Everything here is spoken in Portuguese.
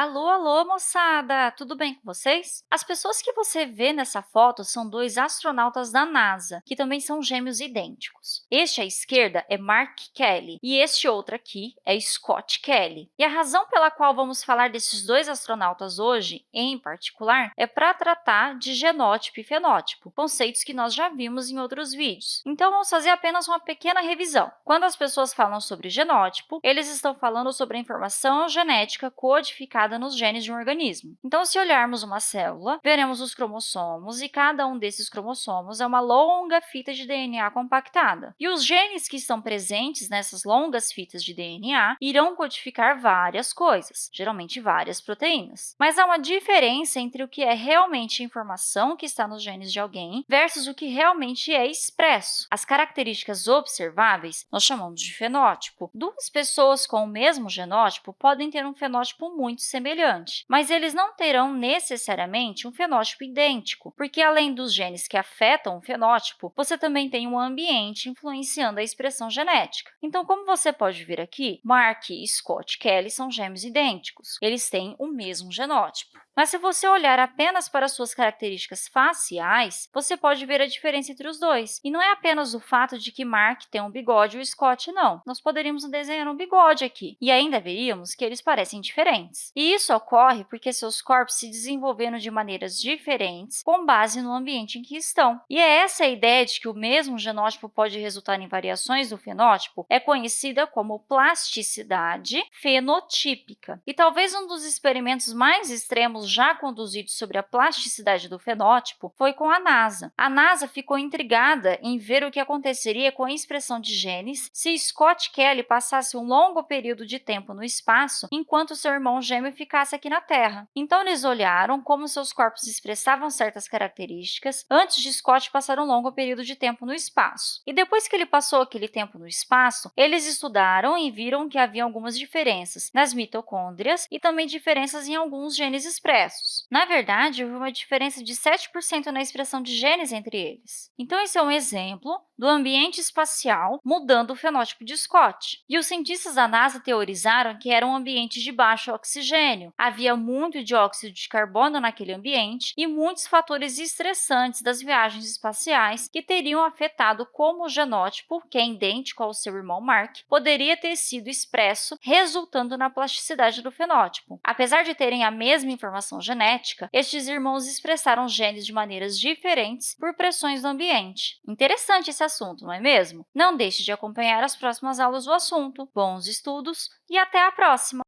Alô, alô, moçada! Tudo bem com vocês? As pessoas que você vê nessa foto são dois astronautas da NASA, que também são gêmeos idênticos. Este à esquerda é Mark Kelly e este outro aqui é Scott Kelly. E a razão pela qual vamos falar desses dois astronautas hoje, em particular, é para tratar de genótipo e fenótipo, conceitos que nós já vimos em outros vídeos. Então, vamos fazer apenas uma pequena revisão. Quando as pessoas falam sobre genótipo, eles estão falando sobre a informação genética codificada nos genes de um organismo. Então, se olharmos uma célula, veremos os cromossomos, e cada um desses cromossomos é uma longa fita de DNA compactada. E os genes que estão presentes nessas longas fitas de DNA irão codificar várias coisas, geralmente várias proteínas. Mas há uma diferença entre o que é realmente informação que está nos genes de alguém versus o que realmente é expresso. As características observáveis nós chamamos de fenótipo. Duas pessoas com o mesmo genótipo podem ter um fenótipo muito semelhante, mas eles não terão necessariamente um fenótipo idêntico, porque além dos genes que afetam o fenótipo, você também tem um ambiente influenciando a expressão genética. Então, como você pode ver aqui, Mark e Scott Kelly são gêmeos idênticos. Eles têm o mesmo genótipo. Mas se você olhar apenas para suas características faciais, você pode ver a diferença entre os dois. E não é apenas o fato de que Mark tem um bigode e o Scott não. Nós poderíamos desenhar um bigode aqui, e ainda veríamos que eles parecem diferentes. E isso ocorre porque seus corpos se desenvolveram de maneiras diferentes com base no ambiente em que estão. E é essa ideia de que o mesmo genótipo pode resultar em variações do fenótipo é conhecida como plasticidade fenotípica. E talvez um dos experimentos mais extremos já conduzidos sobre a plasticidade do fenótipo foi com a NASA. A NASA ficou intrigada em ver o que aconteceria com a expressão de genes se Scott Kelly passasse um longo período de tempo no espaço enquanto seu irmão gêmeo ficasse aqui na Terra. Então, eles olharam como seus corpos expressavam certas características antes de Scott passar um longo período de tempo no espaço. E depois que ele passou aquele tempo no espaço, eles estudaram e viram que havia algumas diferenças nas mitocôndrias e também diferenças em alguns genes expressos expressos. Na verdade, houve uma diferença de 7% na expressão de genes entre eles. Então, esse é um exemplo do ambiente espacial mudando o fenótipo de Scott. E os cientistas da NASA teorizaram que era um ambiente de baixo oxigênio, havia muito dióxido de carbono naquele ambiente e muitos fatores estressantes das viagens espaciais que teriam afetado como o genótipo, que é idêntico ao seu irmão Mark, poderia ter sido expresso, resultando na plasticidade do fenótipo. Apesar de terem a mesma informação genética, estes irmãos expressaram genes de maneiras diferentes por pressões do ambiente. Interessante esse assunto, não é mesmo? Não deixe de acompanhar as próximas aulas do assunto. Bons estudos e até a próxima!